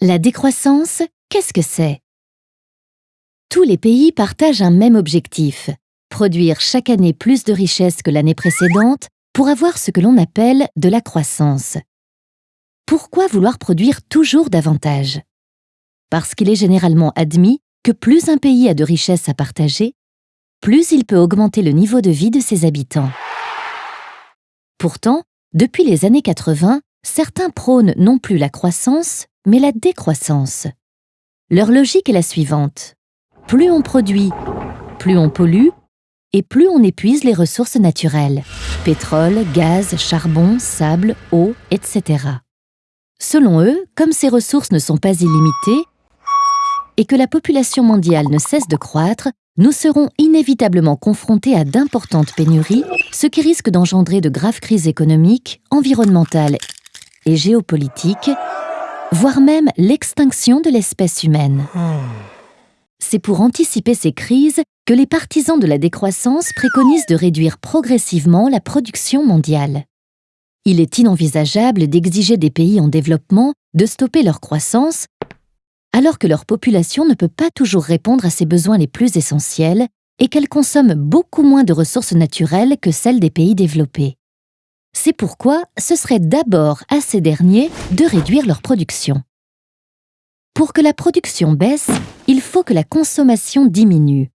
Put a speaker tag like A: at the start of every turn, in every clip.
A: La décroissance, qu'est-ce que c'est? Tous les pays partagent un même objectif, produire chaque année plus de richesses que l'année précédente pour avoir ce que l'on appelle de la croissance. Pourquoi vouloir produire toujours davantage? Parce qu'il est généralement admis que plus un pays a de richesses à partager, plus il peut augmenter le niveau de vie de ses habitants. Pourtant, depuis les années 80, certains prônent non plus la croissance, mais la décroissance. Leur logique est la suivante. Plus on produit, plus on pollue, et plus on épuise les ressources naturelles, pétrole, gaz, charbon, sable, eau, etc. Selon eux, comme ces ressources ne sont pas illimitées, et que la population mondiale ne cesse de croître, nous serons inévitablement confrontés à d'importantes pénuries, ce qui risque d'engendrer de graves crises économiques, environnementales et géopolitiques, voire même l'extinction de l'espèce humaine. C'est pour anticiper ces crises que les partisans de la décroissance préconisent de réduire progressivement la production mondiale. Il est inenvisageable d'exiger des pays en développement de stopper leur croissance alors que leur population ne peut pas toujours répondre à ses besoins les plus essentiels et qu'elle consomme beaucoup moins de ressources naturelles que celles des pays développés. C'est pourquoi ce serait d'abord à ces derniers de réduire leur production. Pour que la production baisse, il faut que la consommation diminue.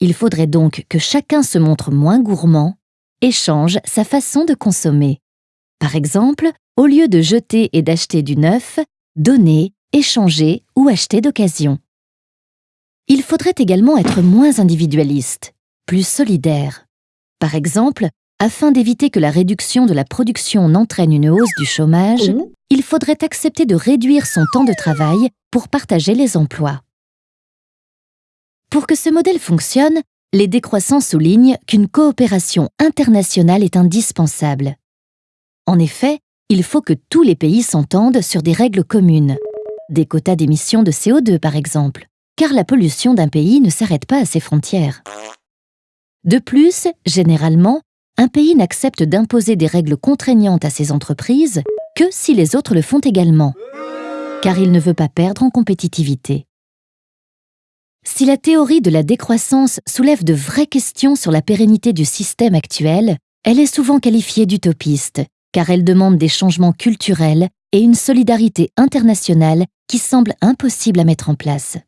A: Il faudrait donc que chacun se montre moins gourmand et change sa façon de consommer. Par exemple, au lieu de jeter et d'acheter du neuf, donner, échanger ou acheter d'occasion. Il faudrait également être moins individualiste, plus solidaire. Par exemple, afin d'éviter que la réduction de la production n'entraîne une hausse du chômage, mmh. il faudrait accepter de réduire son temps de travail pour partager les emplois. Pour que ce modèle fonctionne, les décroissants soulignent qu'une coopération internationale est indispensable. En effet, il faut que tous les pays s'entendent sur des règles communes, des quotas d'émissions de CO2 par exemple, car la pollution d'un pays ne s'arrête pas à ses frontières. De plus, généralement, un pays n'accepte d'imposer des règles contraignantes à ses entreprises que si les autres le font également, car il ne veut pas perdre en compétitivité. Si la théorie de la décroissance soulève de vraies questions sur la pérennité du système actuel, elle est souvent qualifiée d'utopiste, car elle demande des changements culturels et une solidarité internationale qui semble impossible à mettre en place.